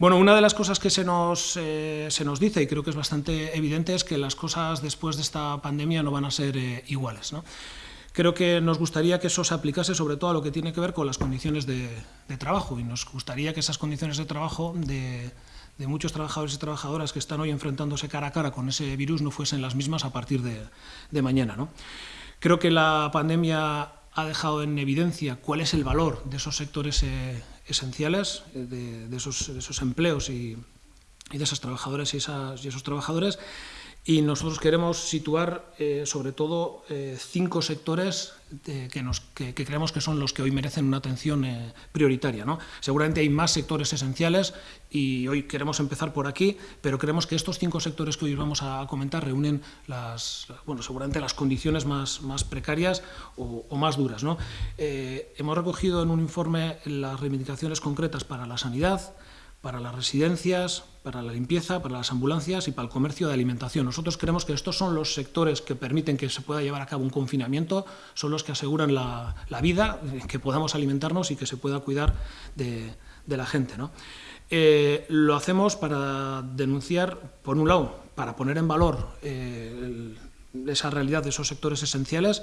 Bueno, una de las cosas que se nos, eh, se nos dice, y creo que es bastante evidente, es que las cosas después de esta pandemia no van a ser eh, iguales. ¿no? Creo que nos gustaría que eso se aplicase sobre todo a lo que tiene que ver con las condiciones de, trabajo y nos gustaría que esas condiciones de trabajo de, muchos trabajadores y trabajadoras que están hoy enfrentándose cara a cara con ese virus no fuesen las mismas a partir de, mañana. ¿no? Creo que la pandemia ha dejado en evidencia cuál es el valor de esos sectores eh, esenciales, eh, de, esos, empleos y, de esas trabajadoras y, y esos trabajadores, y nosotros queremos situar eh, sobre todo eh, cinco sectores que, nos, que, creemos que son los que hoy merecen una atención eh, prioritaria. ¿no? Seguramente hay más sectores esenciales y hoy queremos empezar por aquí, pero creemos que estos cinco sectores que hoy vamos a comentar reúnen las, bueno, seguramente las condiciones más, más precarias o, o más duras. ¿no? hemos recogido en un informe las reivindicaciones concretas para la sanidad, para las residencias, para la limpieza, para las ambulancias y para el comercio de alimentación. Nosotros creemos que estos son los sectores que permiten que se pueda llevar a cabo un confinamiento, son los que aseguran la, vida, que podamos alimentarnos y que se pueda cuidar de, la gente. Eh, lo hacemos para denunciar, por un lado, para poner en valor eh, esa realidad de esos sectores esenciales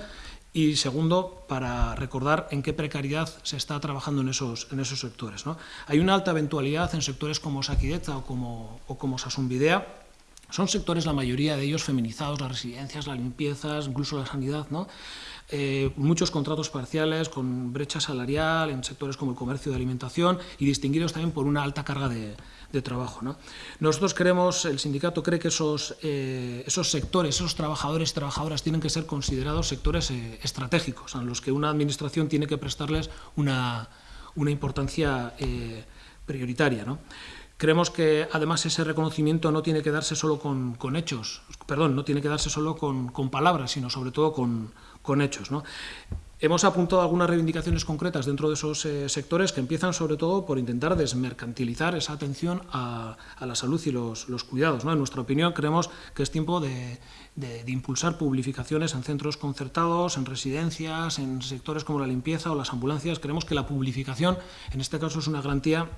y segundo, para recordar en qué precariedad se está trabajando en esos, en esos sectores. ¿no? Hay una alta eventualidad en sectores como Saquideta o como, o como son sectores, la mayoría de ellos, feminizados, las residencias, las limpiezas, incluso la sanidad, ¿no? Eh, muchos contratos parciales con brecha salarial en sectores como el comercio de alimentación y distinguidos también por una alta carga de, trabajo. ¿no? Nosotros creemos, el sindicato cree que esos, eh, esos sectores, esos trabajadores y trabajadoras tienen que ser considerados sectores eh, estratégicos, a los que una administración tiene que prestarles una, una importancia prioritaria. ¿no? Creemos que además ese reconocimiento no tiene que darse solo con, con hechos, perdón, no tiene que darse solo con, con palabras, sino sobre todo con, con hechos. ¿no? Hemos apuntado algunas reivindicaciones concretas dentro de esos eh, sectores que empiezan sobre todo por intentar desmercantilizar esa atención a, la salud y los, los cuidados. ¿no? En nuestra opinión creemos que es tiempo de, de, de, impulsar publificaciones en centros concertados, en residencias, en sectores como la limpieza o las ambulancias. Creemos que la publificación en este caso es una garantía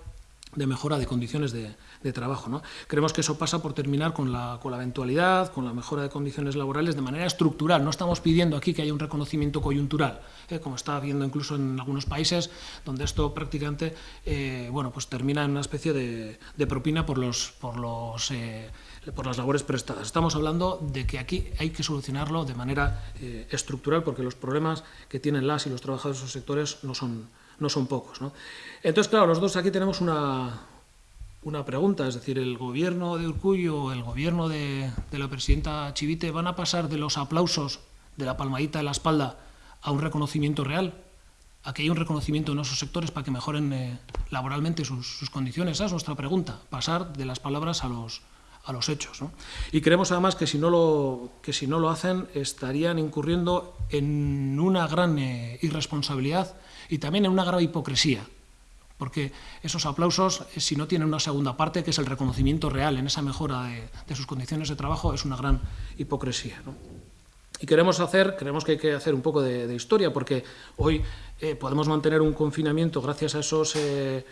de mejora de condiciones de, trabajo. ¿no? Creemos que eso pasa por terminar con la, con la eventualidad, con la mejora de condiciones laborales de manera estructural. No estamos pidiendo aquí que haya un reconocimiento coyuntural, ¿eh? como está habiendo incluso en algunos países, donde esto prácticamente eh, bueno, pues termina en una especie de, propina por, los, por, los, eh, por las labores prestadas. Estamos hablando de que aquí hay que solucionarlo de manera estructural, porque los problemas que tienen las y los trabajadores de esos sectores no son no son pocos. ¿no? Entonces, claro, nosotros aquí tenemos una, una pregunta, es decir, ¿el gobierno de Urcullo, el gobierno de, la presidenta Chivite van a pasar de los aplausos, de la palmadita de la espalda, a un reconocimiento real? ¿A que haya un reconocimiento en esos sectores para que mejoren eh, laboralmente sus, condiciones? Esa es nuestra pregunta, pasar de las palabras a los, a los hechos. Y creemos además que si, no lo, que si no lo hacen estarían incurriendo en una gran eh, irresponsabilidad y también en una grave hipocresía, porque esos aplausos, eh, si no tienen una segunda parte, que es el reconocimiento real en esa mejora de, sus condiciones de trabajo, es una gran hipocresía. Y queremos hacer, creemos que hay que hacer un poco de, historia, porque hoy eh, podemos mantener un confinamiento gracias a esos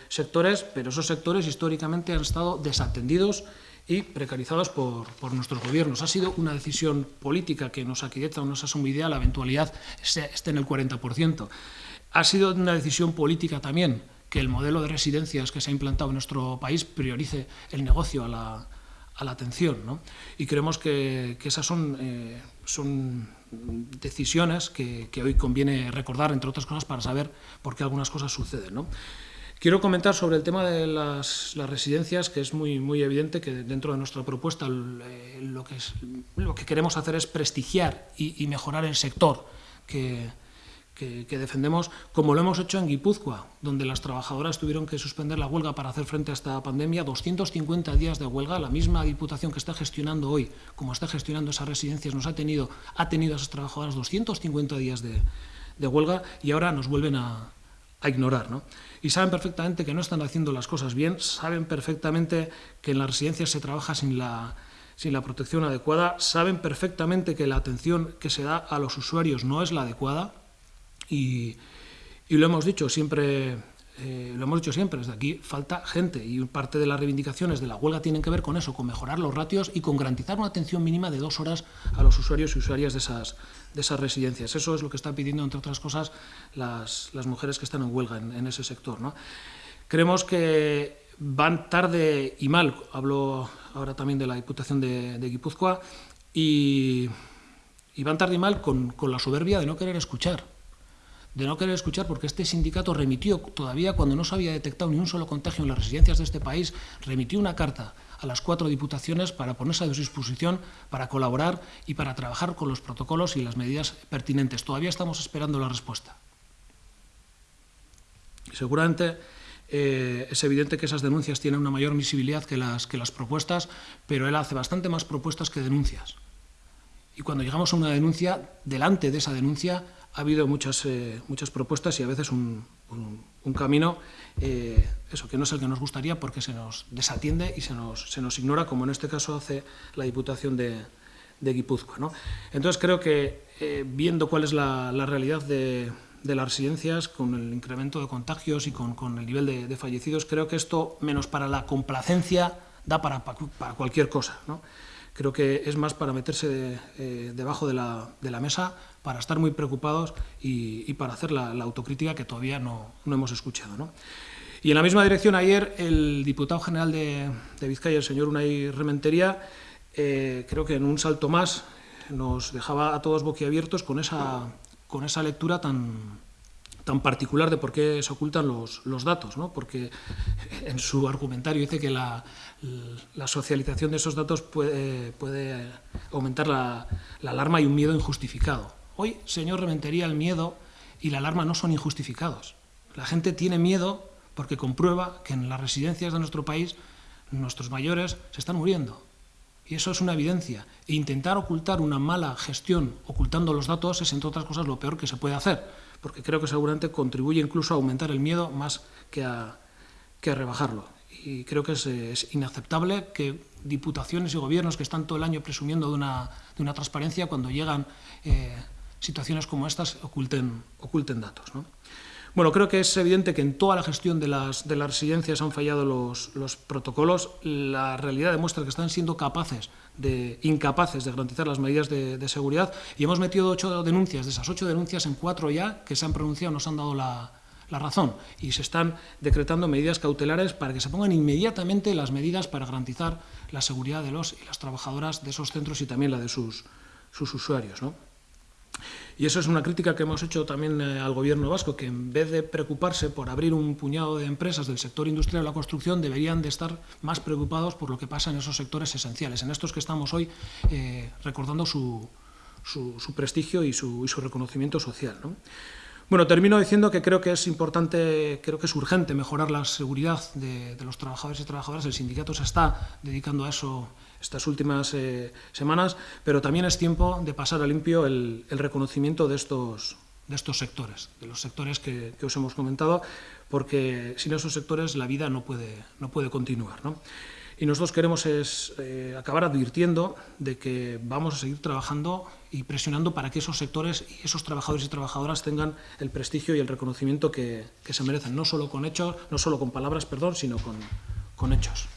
sectores, pero esos sectores históricamente han estado desatendidos y precarizados por, nuestros gobiernos. Ha sido una decisión política que nos aquieta o nos asume idea la eventualidad esté en el 40%. Ha sido una decisión política también que el modelo de residencias que se ha implantado en nuestro país priorice el negocio a la, atención. ¿no? Y creemos que, esas son, eh, son decisiones que, hoy conviene recordar, entre otras cosas, para saber por qué algunas cosas suceden. ¿no? Quiero comentar sobre el tema de las, residencias, que es muy, evidente que dentro de nuestra propuesta eh, lo, que queremos hacer es prestigiar y mejorar el sector que, que, defendemos, como lo hemos hecho en Guipúzcoa, donde las trabajadoras tuvieron que suspender la huelga para hacer frente a esta pandemia, 250 días de huelga, la misma diputación que está gestionando hoy, como está gestionando esas residencias, nos ha tenido, ha tenido a esas trabajadoras 250 días de, huelga y ahora nos vuelven a, ignorar. ¿no? Y saben perfectamente que no están haciendo las cosas bien, saben perfectamente que en las residencias se trabaja sin la, sin la protección adecuada, saben perfectamente que la atención que se da a los usuarios no es la adecuada, y, lo hemos dicho, siempre eh, lo hemos dicho siempre, desde aquí falta gente y parte de las reivindicaciones de la huelga tienen que ver con eso, con mejorar los ratios y con garantizar una atención mínima de dos horas a los usuarios y usuarias de esas, de esas residencias. Eso es lo que están pidiendo, entre otras cosas, las, las mujeres que están en huelga en, ese sector. ¿no? Creemos que van tarde y mal, hablo ahora también de la Diputación de, de Guipúzcoa, y, y, van tarde y mal con, con la soberbia de no querer escuchar de no querer escuchar porque este sindicato remitió, todavía cuando no se había detectado ni un solo contagio en las residencias de este país, remitió una carta a las cuatro diputaciones para ponerse a su disposición, para colaborar y para trabajar con los protocolos y las medidas pertinentes. Todavía estamos esperando la respuesta. seguramente eh, es evidente que esas denuncias tienen una mayor visibilidad que las, que las propuestas, pero él hace bastante más propuestas que denuncias. Y cuando llegamos a una denuncia, delante de esa denuncia ha habido muchas, eh, muchas propuestas y a veces un, camino eh, eso, que no es el que nos gustaría porque se nos desatiende y se nos, se nos ignora, como en este caso hace la Diputación de, de Guipúzcoa. ¿no? Entonces creo que eh, viendo cuál es la, realidad de, de, las residencias, con el incremento de contagios y con, con el nivel de, fallecidos, creo que esto, menos para la complacencia, da para, para cualquier cosa. ¿no? Creo que es más para meterse eh, debajo de la, de la, mesa, para estar muy preocupados y, para hacer la, autocrítica que todavía no, no hemos escuchado. ¿no? Y en la misma dirección, ayer el diputado general de, de Vizcaya, el señor Unai Rementería, eh, creo que en un salto más nos dejaba a todos boquiabiertos con esa, con esa lectura tan, tan particular de por qué se ocultan los, los datos, ¿no? porque en su argumentario dice que la, la socialización de esos datos puede, puede aumentar la, la, alarma y un miedo injustificado. Hoy, señor Rementería, el miedo y la alarma no son injustificados. La gente tiene miedo porque comprueba que en las residencias de nuestro país nuestros mayores se están muriendo. Y eso es una evidencia. E intentar ocultar una mala gestión ocultando los datos es, entre otras cosas, lo peor que se puede hacer porque creo que seguramente contribuye incluso a aumentar el miedo más que a, que rebajarlo. Y creo que es, inaceptable que diputaciones y gobiernos que están todo el año presumiendo de una, de una transparencia, cuando llegan eh, situaciones como estas, oculten, oculten datos. ¿no? Bueno, creo que es evidente que en toda la gestión de las, de las residencias han fallado los, los, protocolos. La realidad demuestra que están siendo capaces de, incapaces de garantizar las medidas de, seguridad y hemos metido ocho denuncias. De esas ocho denuncias, en cuatro ya que se han pronunciado nos han dado la, la razón y se están decretando medidas cautelares para que se pongan inmediatamente las medidas para garantizar la seguridad de los y las trabajadoras de esos centros y también la de sus, sus usuarios. ¿no? Y eso es una crítica que hemos hecho también eh, al gobierno vasco, que en vez de preocuparse por abrir un puñado de empresas del sector industrial de la construcción, deberían de estar más preocupados por lo que pasa en esos sectores esenciales, en estos que estamos hoy eh, recordando su, prestigio y su, y su reconocimiento social. ¿no? Bueno, termino diciendo que creo que es importante, creo que es urgente mejorar la seguridad de, los trabajadores y trabajadoras. El sindicato se está dedicando a eso estas últimas eh, semanas, pero también es tiempo de pasar a limpio el, reconocimiento de estos, de estos sectores, de los sectores que, que, os hemos comentado, porque sin esos sectores la vida no puede, no puede continuar. ¿no? Y nosotros queremos es, eh, acabar advirtiendo de que vamos a seguir trabajando y presionando para que esos sectores y esos trabajadores y trabajadoras tengan el prestigio y el reconocimiento que, que se merecen, no solo con hechos, no solo con palabras, perdón, sino con, con hechos.